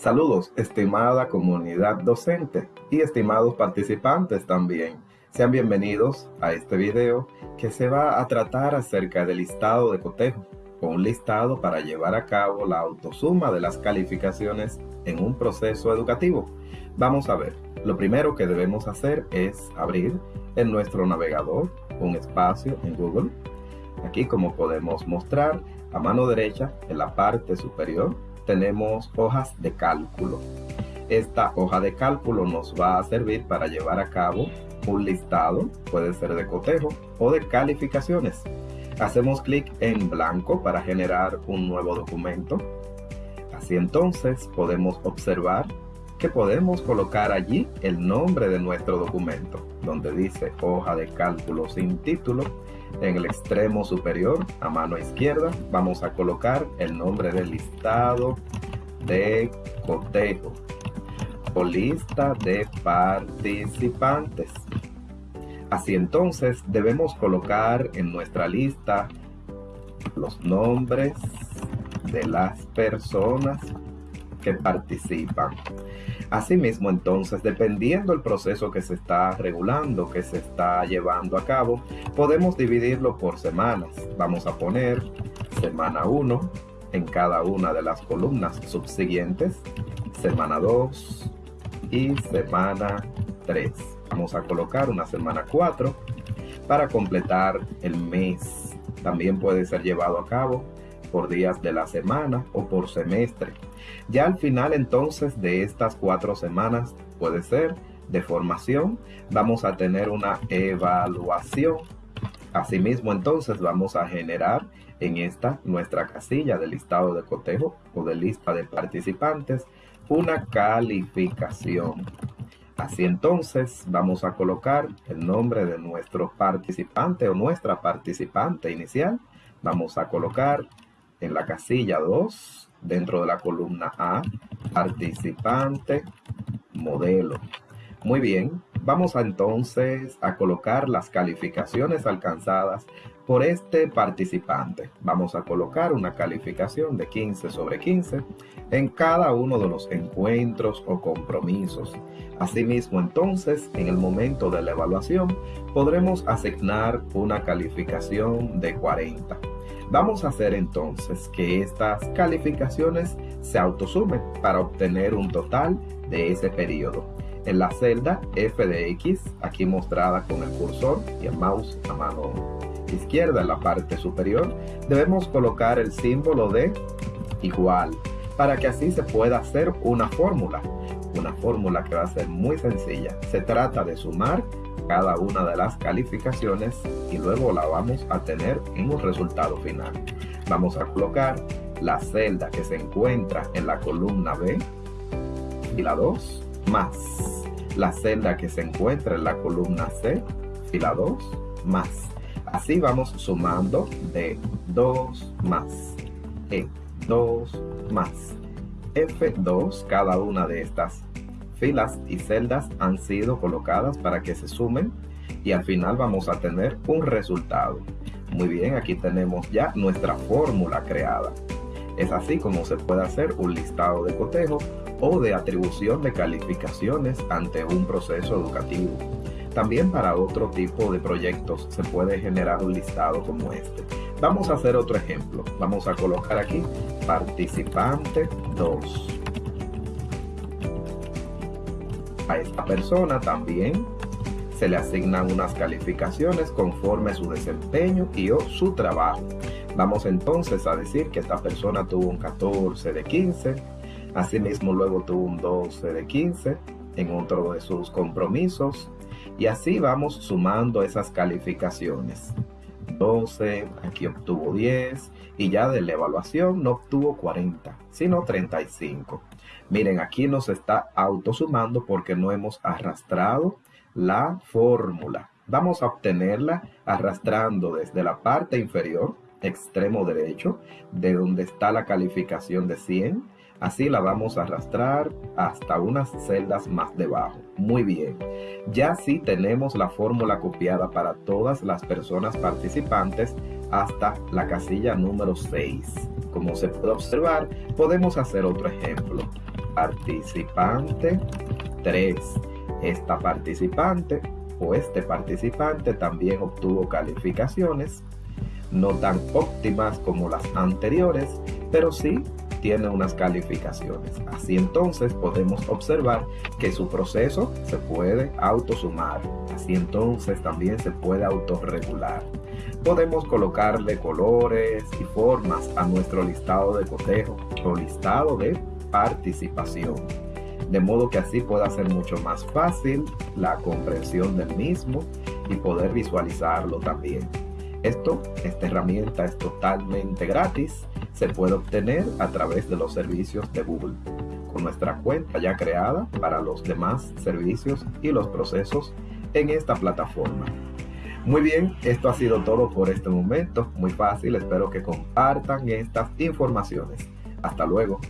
Saludos, estimada comunidad docente y estimados participantes también. Sean bienvenidos a este video que se va a tratar acerca del listado de cotejo, un listado para llevar a cabo la autosuma de las calificaciones en un proceso educativo. Vamos a ver, lo primero que debemos hacer es abrir en nuestro navegador un espacio en Google. Aquí como podemos mostrar, a mano derecha en la parte superior tenemos hojas de cálculo. Esta hoja de cálculo nos va a servir para llevar a cabo un listado, puede ser de cotejo o de calificaciones. Hacemos clic en blanco para generar un nuevo documento. Así entonces podemos observar que podemos colocar allí el nombre de nuestro documento, donde dice hoja de cálculo sin título. En el extremo superior, a mano izquierda, vamos a colocar el nombre del listado de cotejo o lista de participantes. Así entonces debemos colocar en nuestra lista los nombres de las personas que participan. Asimismo, entonces, dependiendo del proceso que se está regulando, que se está llevando a cabo, podemos dividirlo por semanas. Vamos a poner semana 1 en cada una de las columnas subsiguientes, semana 2 y semana 3. Vamos a colocar una semana 4 para completar el mes. También puede ser llevado a cabo por días de la semana o por semestre. Ya al final entonces de estas cuatro semanas puede ser de formación, vamos a tener una evaluación. Asimismo entonces vamos a generar en esta nuestra casilla de listado de cotejo o de lista de participantes una calificación. Así entonces vamos a colocar el nombre de nuestro participante o nuestra participante inicial. Vamos a colocar en la casilla 2, dentro de la columna A, participante, modelo. Muy bien, vamos a entonces a colocar las calificaciones alcanzadas por este participante. Vamos a colocar una calificación de 15 sobre 15 en cada uno de los encuentros o compromisos. Asimismo, entonces, en el momento de la evaluación, podremos asignar una calificación de 40. Vamos a hacer entonces que estas calificaciones se autosumen para obtener un total de ese periodo. En la celda f de x, aquí mostrada con el cursor y el mouse a mano izquierda en la parte superior, debemos colocar el símbolo de igual para que así se pueda hacer una fórmula. Una fórmula que va a ser muy sencilla. Se trata de sumar cada una de las calificaciones y luego la vamos a tener en un resultado final. Vamos a colocar la celda que se encuentra en la columna B, fila 2, más la celda que se encuentra en la columna C, fila 2, más. Así vamos sumando de 2 más E 2 más F2, cada una de estas filas y celdas han sido colocadas para que se sumen y al final vamos a tener un resultado. Muy bien, aquí tenemos ya nuestra fórmula creada. Es así como se puede hacer un listado de cotejo o de atribución de calificaciones ante un proceso educativo. También para otro tipo de proyectos se puede generar un listado como este. Vamos a hacer otro ejemplo. Vamos a colocar aquí participante 2. A esta persona también se le asignan unas calificaciones conforme su desempeño y o su trabajo. Vamos entonces a decir que esta persona tuvo un 14 de 15, asimismo luego tuvo un 12 de 15 en otro de sus compromisos, y así vamos sumando esas calificaciones. 12, aquí obtuvo 10 y ya de la evaluación no obtuvo 40, sino 35. Miren, aquí nos está autosumando porque no hemos arrastrado la fórmula. Vamos a obtenerla arrastrando desde la parte inferior, extremo derecho, de donde está la calificación de 100, Así la vamos a arrastrar hasta unas celdas más debajo. Muy bien. Ya sí tenemos la fórmula copiada para todas las personas participantes hasta la casilla número 6. Como se puede observar, podemos hacer otro ejemplo. participante 3. Esta participante o este participante también obtuvo calificaciones no tan óptimas como las anteriores, pero sí tiene unas calificaciones. Así entonces podemos observar que su proceso se puede autosumar. Así entonces también se puede autorregular. Podemos colocarle colores y formas a nuestro listado de cotejo o listado de participación. De modo que así pueda ser mucho más fácil la comprensión del mismo y poder visualizarlo también. Esto, esta herramienta es totalmente gratis, se puede obtener a través de los servicios de Google, con nuestra cuenta ya creada para los demás servicios y los procesos en esta plataforma. Muy bien, esto ha sido todo por este momento, muy fácil, espero que compartan estas informaciones. Hasta luego.